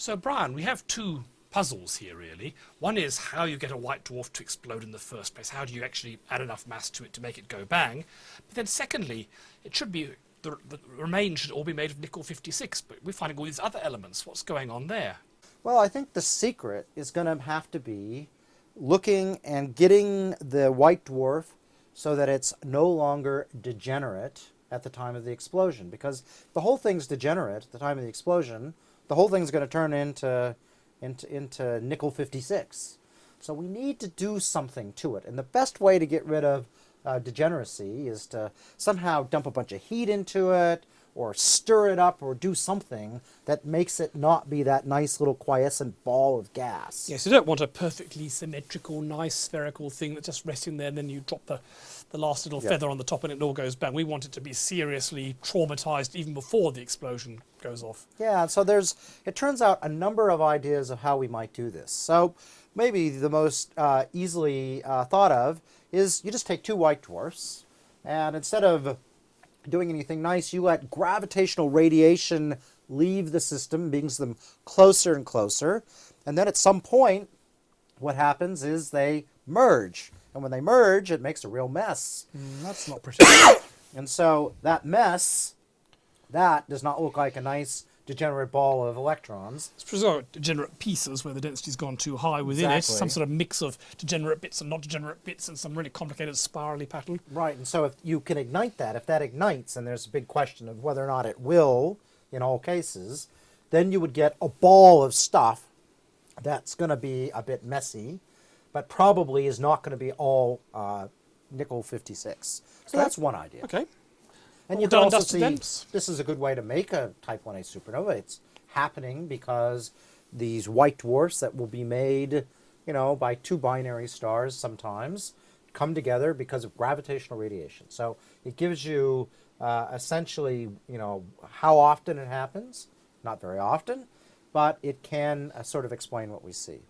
So, Brian, we have two puzzles here, really. One is how you get a white dwarf to explode in the first place. How do you actually add enough mass to it to make it go bang? But then, secondly, it should be the, the remains should all be made of nickel 56, but we're finding all these other elements. What's going on there? Well, I think the secret is going to have to be looking and getting the white dwarf so that it's no longer degenerate at the time of the explosion. Because the whole thing's degenerate at the time of the explosion, the whole thing's going to turn into, into, into nickel 56. So we need to do something to it. And the best way to get rid of uh, degeneracy is to somehow dump a bunch of heat into it, or stir it up or do something that makes it not be that nice little quiescent ball of gas. Yes, you don't want a perfectly symmetrical, nice spherical thing that's just resting there and then you drop the, the last little yep. feather on the top and it all goes bang. We want it to be seriously traumatized even before the explosion goes off. Yeah, so there's, it turns out, a number of ideas of how we might do this. So maybe the most uh, easily uh, thought of is you just take two white dwarfs and instead of doing anything nice, you let gravitational radiation leave the system, brings them closer and closer. And then at some point, what happens is they merge. And when they merge, it makes a real mess. Mm, that's not pretty. and so that mess, that does not look like a nice degenerate ball of electrons. It's precisely degenerate pieces where the density's gone too high within exactly. it, some sort of mix of degenerate bits and not degenerate bits and some really complicated spirally pattern. Right, and so if you can ignite that, if that ignites, and there's a big question of whether or not it will in all cases, then you would get a ball of stuff that's going to be a bit messy, but probably is not going to be all uh, nickel 56. So okay. that's one idea. Okay. And you can also see this is a good way to make a Type 1a supernova. It's happening because these white dwarfs that will be made, you know, by two binary stars sometimes come together because of gravitational radiation. So it gives you uh, essentially, you know, how often it happens. Not very often, but it can uh, sort of explain what we see.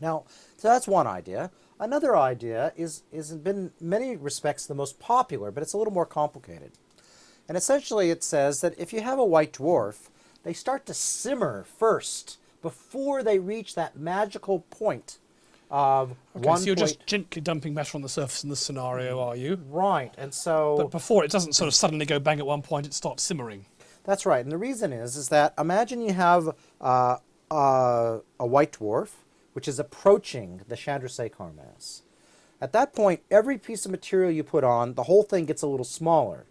Now, so that's one idea. Another idea is, is in many respects the most popular, but it's a little more complicated. And essentially it says that if you have a white dwarf, they start to simmer first before they reach that magical point of okay, one so you're just gently dumping matter on the surface in this scenario, are you? Right, and so... But before it doesn't sort of suddenly go bang at one point, it starts simmering. That's right, and the reason is, is that imagine you have uh, uh, a white dwarf, which is approaching the Chandrasekhar mass. At that point, every piece of material you put on, the whole thing gets a little smaller.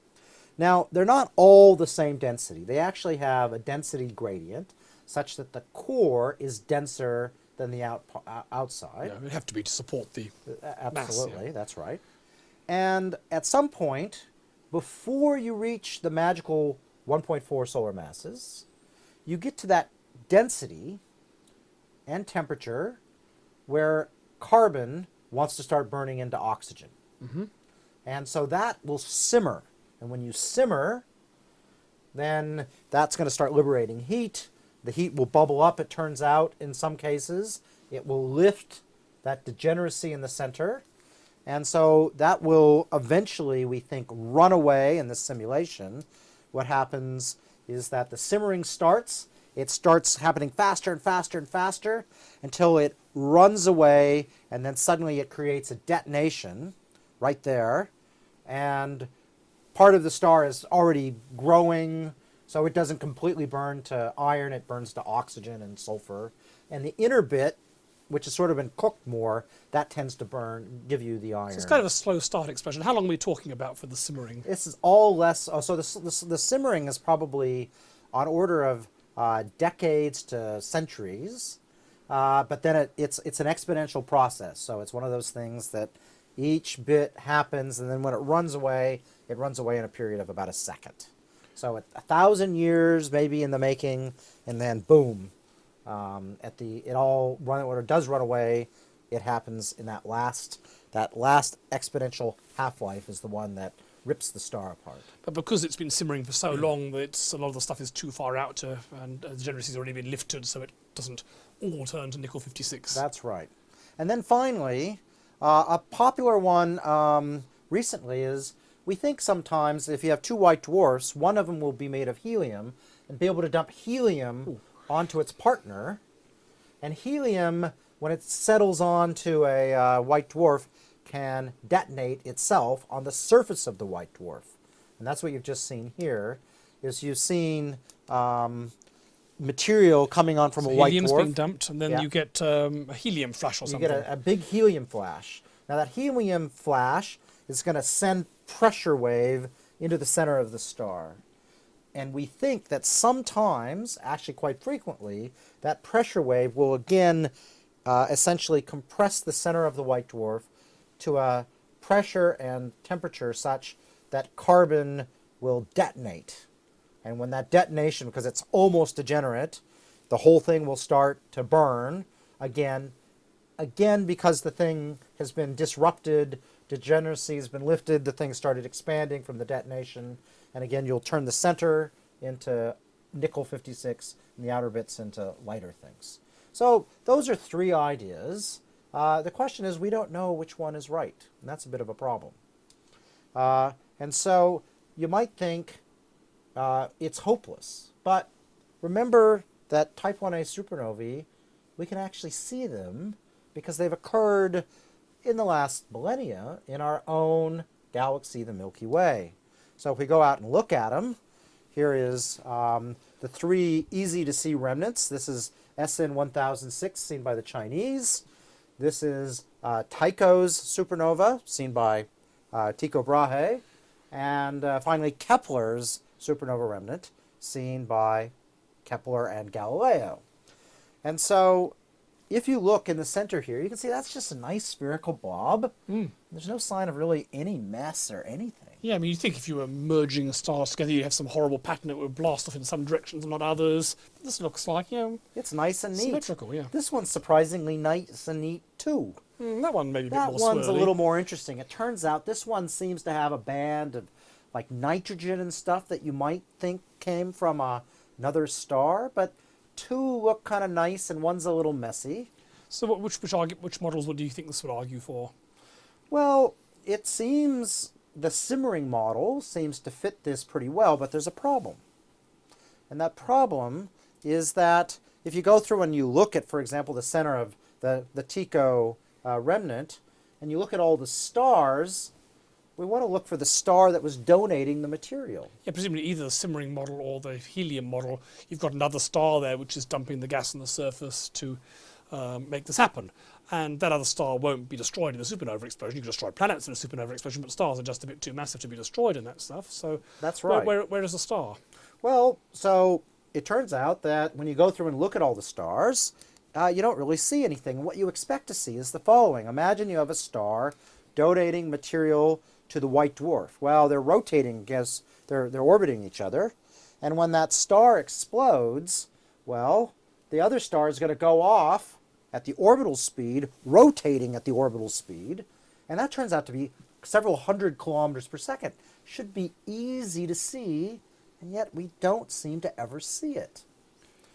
Now, they're not all the same density. They actually have a density gradient such that the core is denser than the out, uh, outside. Yeah, it would have to be to support the uh, Absolutely, mass, yeah. that's right. And at some point, before you reach the magical 1.4 solar masses, you get to that density and temperature where carbon wants to start burning into oxygen. Mm -hmm. And so that will simmer and when you simmer, then that's going to start liberating heat. The heat will bubble up, it turns out, in some cases. It will lift that degeneracy in the center. And so that will eventually, we think, run away in this simulation. What happens is that the simmering starts. It starts happening faster and faster and faster until it runs away, and then suddenly it creates a detonation right there. And part of the star is already growing, so it doesn't completely burn to iron, it burns to oxygen and sulfur. And the inner bit, which has sort of been cooked more, that tends to burn, give you the iron. So it's kind of a slow start explosion. How long are we talking about for the simmering? This is all less, oh, so the, the, the simmering is probably on order of uh, decades to centuries. Uh, but then it, it's, it's an exponential process. So it's one of those things that each bit happens, and then when it runs away, it runs away in a period of about a second. So a thousand years maybe in the making, and then boom, um, at the it all run it does run away, it happens in that last that last exponential half life is the one that rips the star apart. But because it's been simmering for so long that a lot of the stuff is too far out to, and uh, the degeneracy's already been lifted, so it doesn't all turn to nickel 56. That's right. And then finally, uh, a popular one um, recently is we think sometimes if you have two white dwarfs, one of them will be made of helium and be able to dump helium onto its partner, and helium, when it settles onto a uh, white dwarf, can detonate itself on the surface of the white dwarf. And that's what you've just seen here, is you've seen um, material coming on from So a white helium's dwarf. being dumped, and then Yeah. you get um, a helium flash or something. you get a, a big helium flash. Now that helium flash is going to send pressure wave into the center of the star. And we think that sometimes, actually quite frequently, that pressure wave will again uh, essentially compress the center of the white dwarf to a pressure and temperature such that carbon will detonate. And when that detonation, because it's almost degenerate, the whole thing will start to burn again. Again, because the thing has been disrupted, degeneracy has been lifted, the thing started expanding from the detonation. And again, you'll turn the center into nickel 56 and the outer bits into lighter things. So those are three ideas. Uh, the question is, we don't know which one is right, and that's a bit of a problem. Uh, and so you might think uh, it's hopeless. But remember that type 1a supernovae, we can actually see them because they've occurred in the last millennia in our own galaxy, the Milky Way. So if we go out and look at them, here is um, the three easy to see remnants. This is SN 1006, seen by the Chinese. This is uh, Tycho's supernova, seen by uh, Tycho Brahe. And uh, finally, Kepler's supernova remnant, seen by Kepler and Galileo. And so, if you look in the center here, you can see that's just a nice spherical blob. Mm. There's no sign of really any mess or anything. Yeah, I mean, you think if you were merging stars together, you'd have some horrible pattern that would blast off in some directions and not others. This looks like, yeah, It's nice and neat. symmetrical, yeah. This one's surprisingly nice and neat too. Mm, that one maybe a bit That one's a little more interesting. It turns out this one seems to have a band of like nitrogen and stuff that you might think came from a, another star, but two look kind of nice and one's a little messy. So, what, which which, argue, which models would do you think this would argue for? Well, it seems the simmering model seems to fit this pretty well, but there's a problem. And that problem is that if you go through and you look at, for example, the center of the, the Tycho uh, remnant, and you look at all the stars, we want to look for the star that was donating the material. Yeah, presumably either the simmering model or the helium model, you've got another star there which is dumping the gas on the surface to um, make this happen. And that other star won't be destroyed in a supernova explosion. You can destroy planets in a supernova explosion, but stars are just a bit too massive to be destroyed in that stuff. So That's where, right. where, where is the star? Well, so it turns out that when you go through and look at all the stars, uh, you don't really see anything. What you expect to see is the following. Imagine you have a star donating material to the white dwarf. Well, they're rotating against, they're, they're orbiting each other. And when that star explodes, well, the other star is going to go off at the orbital speed, rotating at the orbital speed. And that turns out to be several hundred kilometers per second. Should be easy to see, and yet we don't seem to ever see it.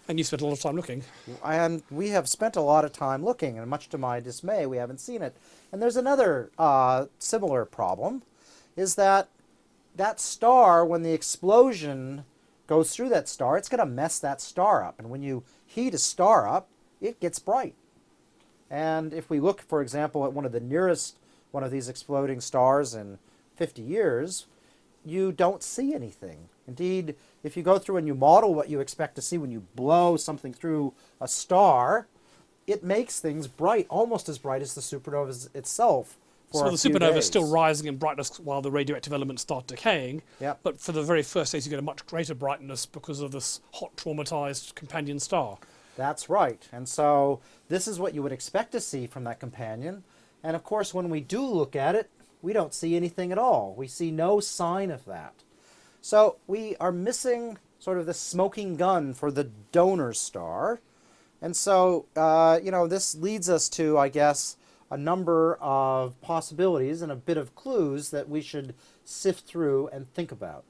And you spent a lot of time looking. And we have spent a lot of time looking, and much to my dismay, we haven't seen it. And there's another uh, similar problem, is that that star, when the explosion goes through that star, it's going to mess that star up. And when you heat a star up, it gets bright. And if we look, for example, at one of the nearest one of these exploding stars in 50 years, you don't see anything. Indeed, if you go through and you model what you expect to see when you blow something through a star, it makes things bright, almost as bright as the supernova itself. For So the supernova is still rising in brightness while the radioactive elements start decaying. Yep. But for the very first days, you get a much greater brightness because of this hot, traumatized companion star. That's right. And so this is what you would expect to see from that companion. And of course, when we do look at it, we don't see anything at all. We see no sign of that. So we are missing sort of the smoking gun for the donor star. And so, uh, you know, this leads us to, I guess, a number of possibilities and a bit of clues that we should sift through and think about.